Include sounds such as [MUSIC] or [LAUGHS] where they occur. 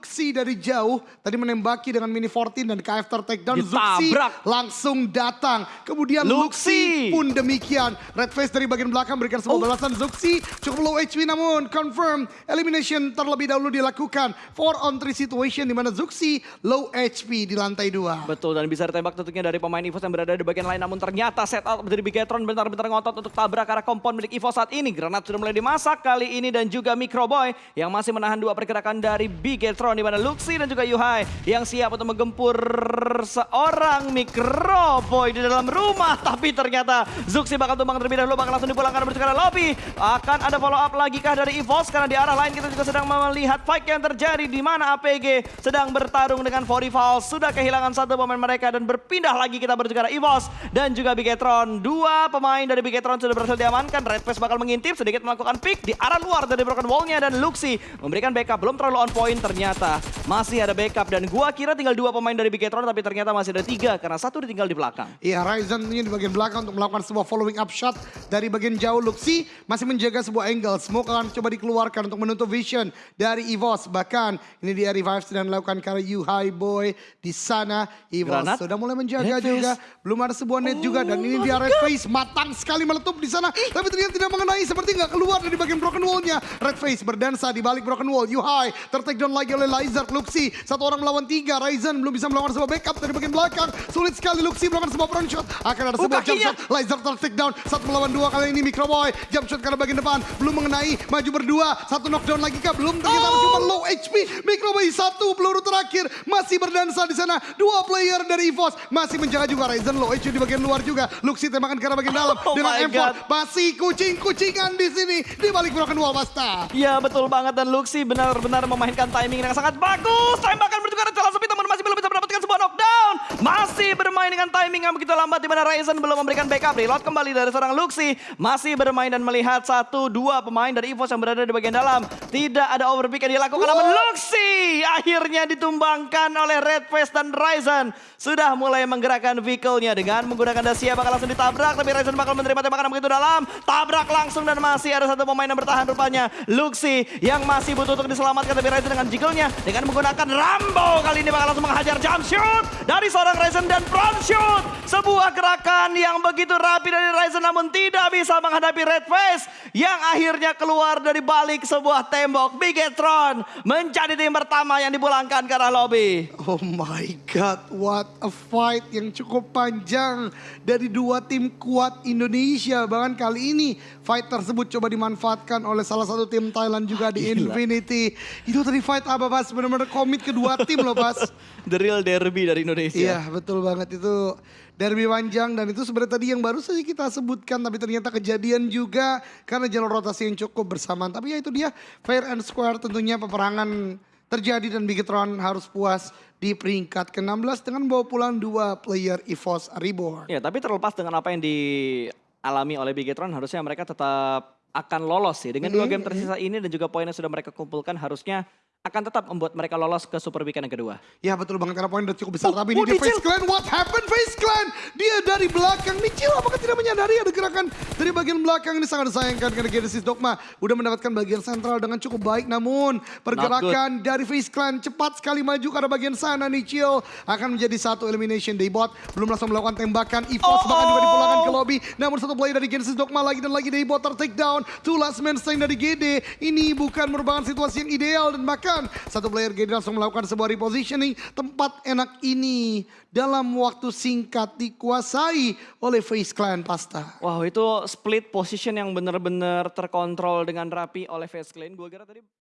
Luxi dari jauh tadi menembaki dengan mini 14 dan KF takedown Zuxi langsung datang. Kemudian Luxi Luxi. pun demikian. Red Face dari bagian belakang berikan sebuah Oh. balasan Zuxi cukup low HP namun confirm elimination terlebih dahulu dilakukan. 4 on 3 situation di mana Zuxi low HP di lantai 2. Betul dan bisa ditembak tentunya dari pemain EVOS yang berada di bagian lain namun ternyata setup dari Bigetron bentar-bentar ngotot untuk tabrak arah kompon milik EVOS saat ini. Granat sudah mulai dimasak kali ini dan juga Microboy yang masih menahan dua pergerakan dari Bigetron di mana Luxi dan juga Yuhai yang siap untuk menggempur seorang Microboy di dalam rumah [LAUGHS] tapi ternyata Zuxi bakal tumbang terlebih dahulu bakal langsung dipulangkan menuju ke lobby. Akan ada follow up lagi kah dari EVOS karena di arah lain kita juga sedang melihat fight yang terjadi di mana APG sedang bertarung dengan Forifal sudah kehilangan satu pemain mereka dan berpindah lagi kita menuju ke EVOS dan juga Bigetron. Dua pemain dari Bigetron sudah berhasil diamankan. Red Face bakal mengintip sedikit melakukan pick di arah luar dari broken wallnya dan Luxi memberikan backup belum terlalu on point ternyata masih ada backup dan gua kira tinggal dua pemain dari Bigetron tapi ternyata masih ada tiga karena satu ditinggal di belakang. Iya, Ryzen tentunya di bagian belakang untuk melakukan sebuah following up shot dari bagian jauh. Luxi masih menjaga sebuah angle. Smoke akan coba dikeluarkan untuk menutup vision dari EVOS. Bahkan ini dia revive sedang dilakukan karena you high boy di sana. EVOS Granat. sudah mulai menjaga Red juga. Face. Belum ada sebuah net juga dan ini Oh dia Red Face matang sekali meletup di sana. Tapi ternyata tidak mengenai seperti nggak keluar dari bagian broken wallnya. Red Face berdansa di balik broken wall. You high tertake down lagi oleh Lizard. Luxi satu orang melawan tiga. Ryzen belum bisa melakukan sebuah backup dari bagian belakang. Sulit sekali Luxi melakukan sebuah front shot. Akan ada Oh, sebuah jump shot. Lizard tertake down. Satu melawan dua kali ini Microboy. Jump shot karena bagian depan. Belum mengenai. Maju berdua. Satu knockdown lagi kah? Belum. Ternyata Oh. cuma low HP. Microboy satu peluru terakhir. Masih berdansa di sana. Dua player dari EVOS. Masih menjaga juga Ryzen low HP di bagian luar juga. Luxi tembakan karena bagian dalam. Oh dengan my M4. God. Masih kucing-kucingan di sini. Di balik broken wall Basta. Ya betul banget dan Luxi benar-benar memainkan timing yang sangat bagus. Tembakan menuju ke arah celah sepi namun masih belum bisa mendapatkan sebuah knockdown. Masih bermain dengan timing yang begitu lambat di mana Ryzen belum memberikan backup. Reload kembali dari seorang Luxi. Masih bermain dan melihat satu dua pemain dari EVOS yang berada di bagian dalam. Tidak ada overpick yang dilakukan namun Luxi akhirnya ditumbangkan oleh Red Face dan Ryzen. Sudah mulai menggerakkan vehicle-nya dengan menggunakan Dacia bakal langsung ditabrak. Tapi Ryzen bakal menerima tembakan begitu dalam. Tabrak langsung dan masih ada satu pemain yang bertahan rupanya. Luxi yang masih butuh untuk diselamatkan. Tapi Ryzen dengan jiggle-nya dengan menggunakan Rambo. Kali ini bakal langsung menghajar jump shoot dari seorang Ryzen dan front shoot. Sebuah gerakan yang begitu rapi dari Ryzen namun tidak bisa menghadapi Red Face. Yang akhirnya keluar dari balik sebuah tembok. Bigetron menjadi tim pertama yang dipulangkan ke arah lobby. Oh my god, what a fight yang cukup panjang dari dua tim kuat Indonesia. Bahkan kali ini fight tersebut coba dimanfaatkan oleh salah satu tim Thailand juga di Gila. Infinity. Itu tadi fight apa Bas? Benar-benar komit kedua tim loh Bas. [LAUGHS] The real derby dari Indonesia. Iya betul banget itu derby panjang dan itu sebenarnya tadi yang baru saja kita sebutkan tapi ternyata kejadian juga karena jalur rotasi yang cukup bersamaan. Tapi ya itu dia fair and square tentunya peperangan terjadi dan Bigetron harus puas di peringkat ke-16 dengan bawa pulang dua player EVOS Reborn. Ya, tapi terlepas dengan apa yang dialami oleh Bigetron, harusnya mereka tetap akan lolos sih. Dengan dua game tersisa ini dan juga poin yang sudah mereka kumpulkan, harusnya akan tetap membuat mereka lolos ke Super Weekend yang kedua. Ya betul banget karena poin udah cukup besar. Oh, Tapi ini oh, dia Dicil. Face Clan. What happened Face Clan? Dia dari belakang. Nicil apakah tidak menyadari ada gerakan dari bagian belakang ini sangat disayangkan karena Genesis Dogma udah mendapatkan bagian sentral dengan cukup baik. Namun pergerakan dari Face Clan cepat sekali maju ke arah bagian sana. Nicil akan menjadi satu elimination dari bot. Belum langsung melakukan tembakan. EVOS Oh, bahkan juga oh. dipulangkan ke lobby. Namun satu player dari Genesis Dogma lagi dan lagi dari bot ter-take down. Two last man stand dari GD. Ini bukan merupakan situasi yang ideal dan bahkan satu player GD langsung melakukan sebuah repositioning. Tempat enak ini dalam waktu singkat dikuasai oleh Face Clan Pasta. Wow, itu split position yang benar-benar terkontrol dengan rapi oleh Face Clan. Gue kira tadi